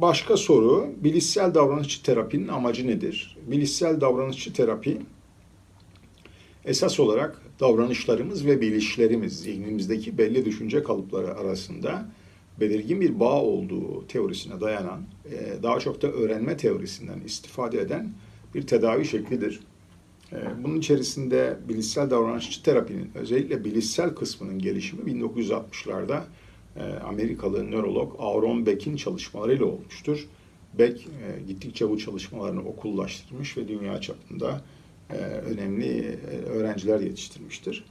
Başka soru, bilişsel davranışçı terapinin amacı nedir? Bilişsel davranışçı terapi esas olarak davranışlarımız ve bilişlerimiz, zihnimizdeki belli düşünce kalıpları arasında belirgin bir bağ olduğu teorisine dayanan, e, daha çok da öğrenme teorisinden istifade eden bir tedavi şeklidir. E, bunun içerisinde bilişsel davranışçı terapinin özellikle bilişsel kısmının gelişimi 1960'larda e, Amerikalı nörolog Aaron Beck'in çalışmalarıyla olmuştur. Beck gittikçe bu çalışmalarını okullaştırmış ve dünya çapında önemli öğrenciler yetiştirmiştir.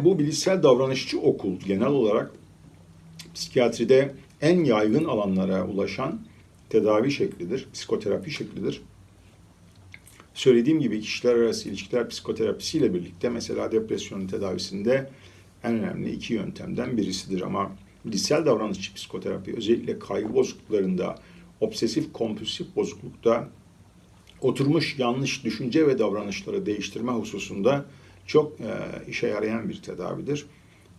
Bu bilişsel davranışçı okul genel olarak psikiyatride en yaygın alanlara ulaşan tedavi şeklidir, psikoterapi şeklidir. Söylediğim gibi kişiler arası ilişkiler psikoterapisiyle birlikte mesela depresyonun tedavisinde en önemli iki yöntemden birisidir ama bilişsel davranışçı psikoterapi özellikle kaygı bozukluklarında, obsesif kompulsif bozuklukta oturmuş yanlış düşünce ve davranışları değiştirme hususunda çok e, işe yarayan bir tedavidir.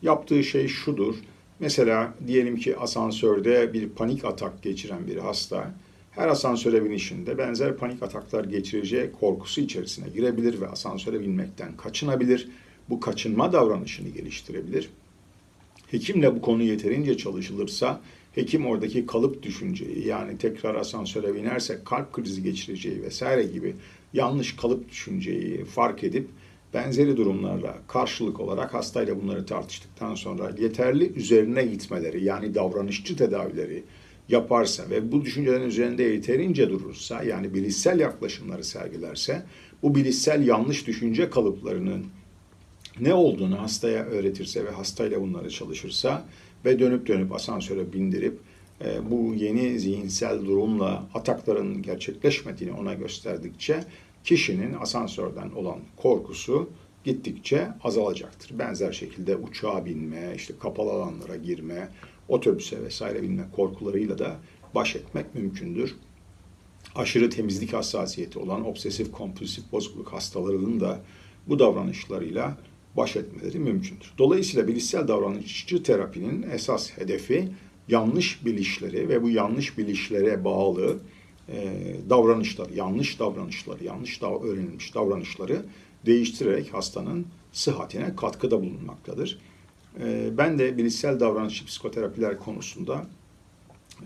Yaptığı şey şudur. Mesela diyelim ki asansörde bir panik atak geçiren bir hasta her asansöre binişinde benzer panik ataklar geçireceği korkusu içerisine girebilir ve asansöre binmekten kaçınabilir. Bu kaçınma davranışını geliştirebilir. Hekimle bu konu yeterince çalışılırsa hekim oradaki kalıp düşünceyi yani tekrar asansöre binerse kalp krizi geçireceği vesaire gibi yanlış kalıp düşünceyi fark edip benzeri durumlarla karşılık olarak hastayla bunları tartıştıktan sonra yeterli üzerine gitmeleri yani davranışçı tedavileri yaparsa ve bu düşüncelerin üzerinde yeterince durursa yani bilişsel yaklaşımları sergilerse bu bilişsel yanlış düşünce kalıplarının ne olduğunu hastaya öğretirse ve hastayla bunları çalışırsa ve dönüp dönüp asansöre bindirip e, bu yeni zihinsel durumla atakların gerçekleşmediğini ona gösterdikçe kişinin asansörden olan korkusu gittikçe azalacaktır. Benzer şekilde uçağa binme, işte kapalı alanlara girme, otobüse vesaire binme korkularıyla da baş etmek mümkündür. Aşırı temizlik hassasiyeti olan obsesif kompulsif bozukluk hastalarının da bu davranışlarıyla baş etmeleri mümkündür. Dolayısıyla bilişsel davranışçı terapinin esas hedefi yanlış bilişleri ve bu yanlış bilişlere bağlı e, davranışlar, yanlış davranışlar, yanlış dav öğrenilmiş davranışları değiştirerek hastanın sıhhatine katkıda bulunmaktadır. E, ben de bilişsel davranışçı psikoterapiler konusunda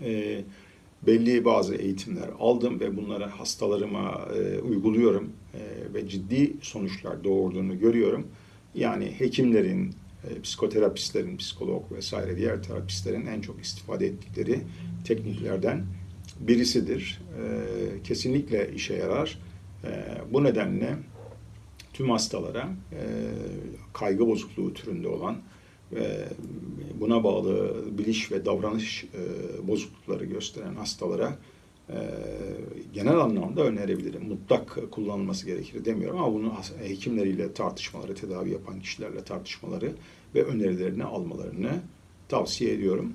e, belli bazı eğitimler aldım ve bunları hastalarıma e, uyguluyorum e, ve ciddi sonuçlar doğurduğunu görüyorum. Yani hekimlerin, e, psikoterapistlerin, psikolog vesaire diğer terapistlerin en çok istifade ettikleri tekniklerden birisidir. E, kesinlikle işe yarar. E, bu nedenle tüm hastalara kaygı bozukluğu türünde olan ve buna bağlı biliş ve davranış bozuklukları gösteren hastalara genel anlamda önerebilirim. Mutlak kullanılması gerekir demiyorum ama bunu hekimleriyle tartışmaları, tedavi yapan kişilerle tartışmaları ve önerilerini almalarını tavsiye ediyorum.